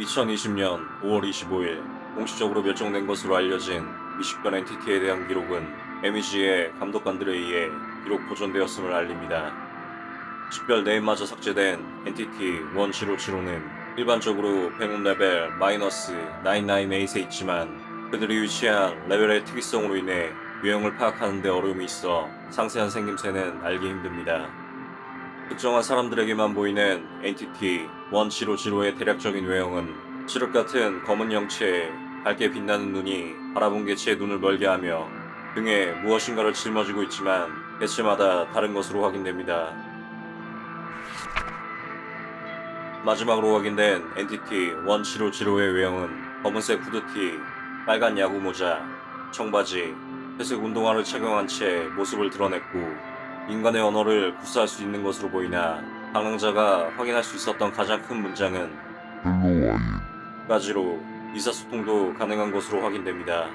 2020년 5월 25일 공식적으로 멸종된 것으로 알려진 미식별 entity에 대한 기록은 MEG의 감독관들에 의해 기록 보존되었음을 알립니다. 식별 name마저 삭제된 entity 1075는 일반적으로 뱅움 레벨 마이너스 998에 있지만 그들이 위치한 레벨의 특이성으로 인해 유형을 파악하는 데 어려움이 있어 상세한 생김새는 알기 힘듭니다. 특정한 사람들에게만 보이는 엔티티 1075의 대략적인 외형은 칠흑 같은 검은 형체에 밝게 빛나는 눈이 바라본 개체의 눈을 멀게 하며 등에 무엇인가를 짊어지고 있지만 개체마다 다른 것으로 확인됩니다. 마지막으로 확인된 엔티티 1750의 외형은 검은색 후드티, 빨간 야구 모자, 청바지, 회색 운동화를 착용한 채 모습을 드러냈고 인간의 언어를 구사할 수 있는 것으로 보이나 방랑자가 확인할 수 있었던 가장 큰 문장은 까지로 의사소통도 가능한 것으로 확인됩니다.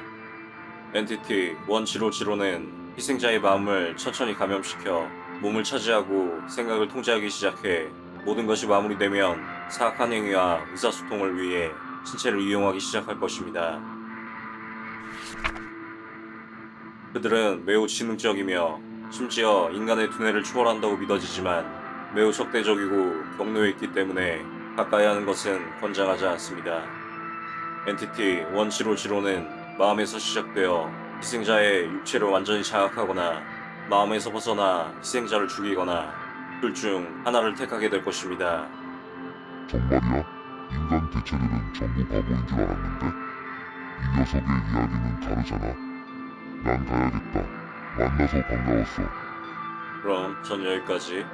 엔티티 1750는 희생자의 마음을 천천히 감염시켜 몸을 차지하고 생각을 통제하기 시작해 모든 것이 마무리되면 사악한 행위와 의사소통을 위해 신체를 이용하기 시작할 것입니다. 그들은 매우 지능적이며 심지어 인간의 두뇌를 초월한다고 믿어지지만 매우 적대적이고 경로에 있기 때문에 가까이 하는 것은 권장하지 않습니다. 엔티티 1750는 마음에서 시작되어 희생자의 육체를 완전히 장악하거나 마음에서 벗어나 희생자를 죽이거나 둘 중 하나를 택하게 될 것입니다. 정말이야? 인간 개체들은 전부 바보인 줄 알았는데 이 녀석의 이야기는 다르잖아 난 가야겠다 만나서 반가웠어 그럼 전 여기까지.